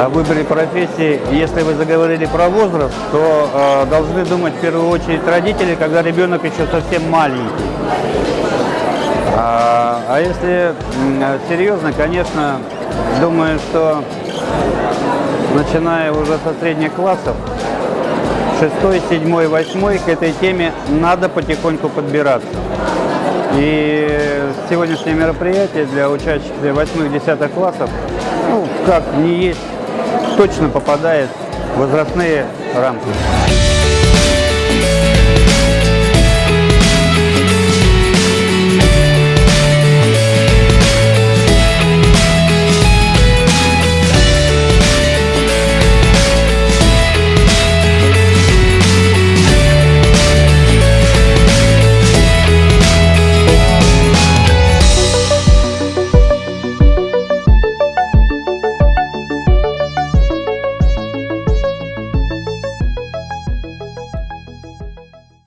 о выборе профессии, если вы заговорили про возраст, то э, должны думать в первую очередь родители, когда ребенок еще совсем маленький. А, а если м, серьезно, конечно, думаю, что начиная уже со средних классов, шестой, седьмой, восьмой, к этой теме надо потихоньку подбираться. И сегодняшнее мероприятие для учащихся восьмых-десятых классов, ну, как не есть, точно попадает в возрастные рамки.